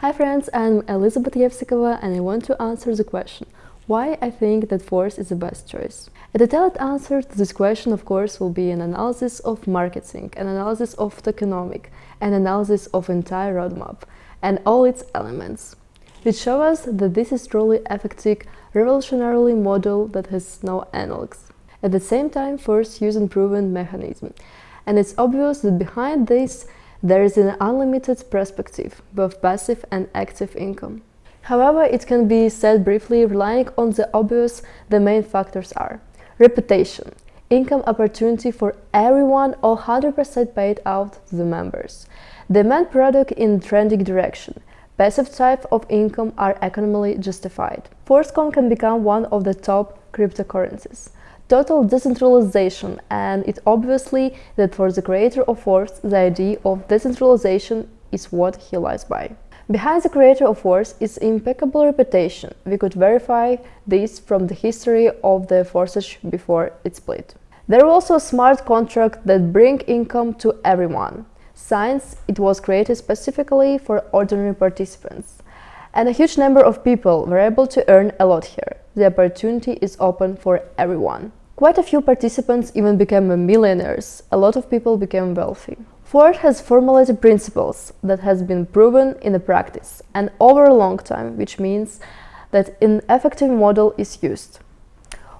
Hi friends, I'm Elizabeth Yevsikova and I want to answer the question why I think that Force is the best choice. A detailed answer to this question, of course, will be an analysis of marketing, an analysis of tokenomic, an analysis of entire roadmap and all its elements, which show us that this is truly effective, revolutionary model that has no analogs. At the same time, Force uses proven mechanism, and it's obvious that behind this there is an unlimited perspective, both passive and active income. However, it can be said briefly, relying on the obvious, the main factors are reputation, income opportunity for everyone or 100% paid out to the members, demand product in trending direction, passive type of income are economically justified. Forcecoin can become one of the top cryptocurrencies total decentralization and it obviously that for the creator of Force the idea of decentralization is what he lies by. Behind the creator of Force is impeccable reputation. We could verify this from the history of the Forces before it split. There was also smart contract that bring income to everyone. Since it was created specifically for ordinary participants. And a huge number of people were able to earn a lot here. The opportunity is open for everyone. Quite a few participants even became millionaires. A lot of people became wealthy. Ford has formulated principles that has been proven in the practice and over a long time, which means that an effective model is used.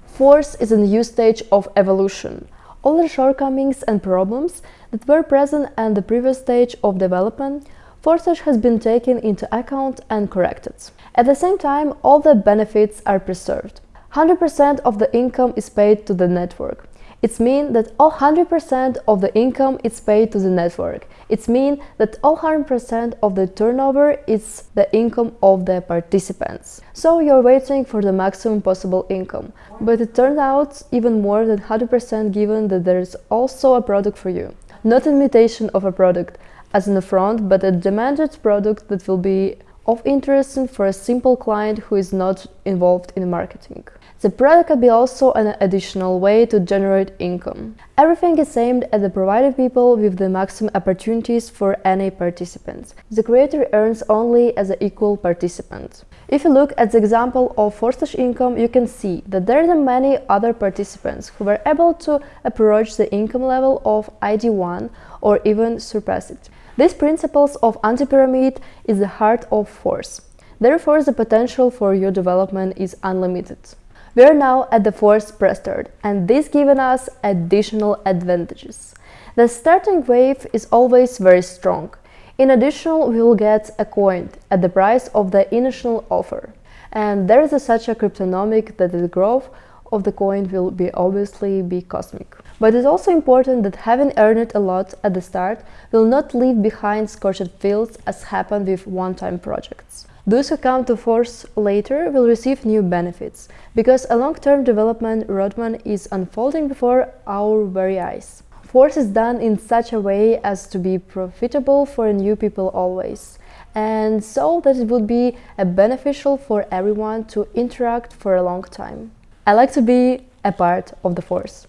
Force is a new stage of evolution. All the shortcomings and problems that were present at the previous stage of development Force has been taken into account and corrected. At the same time, all the benefits are preserved. 100% of the income is paid to the network. It means that all 100% of the income is paid to the network. It means that all 100% of the turnover is the income of the participants. So you're waiting for the maximum possible income. But it turned out even more than 100% given that there is also a product for you. Not imitation of a product, as in the front, but a demanded product that will be of interest for a simple client who is not involved in marketing. The product can be also an additional way to generate income. Everything is aimed at the providing people with the maximum opportunities for any participant. The creator earns only as an equal participant. If you look at the example of Force income, you can see that there are many other participants who were able to approach the income level of ID1 or even surpass it. These principles of anti-pyramid is the heart of force. Therefore, the potential for your development is unlimited. We are now at the fourth pre-start, and this gives us additional advantages. The starting wave is always very strong. In addition, we will get a coin at the price of the initial offer. And there is a such a cryptonomic that the growth of the coin will be obviously be cosmic. But it's also important that having earned a lot at the start will not leave behind scorched fields as happened with one-time projects. Those who come to Force later will receive new benefits, because a long-term development roadmap is unfolding before our very eyes. Force is done in such a way as to be profitable for new people always, and so that it would be uh, beneficial for everyone to interact for a long time. I like to be a part of the Force.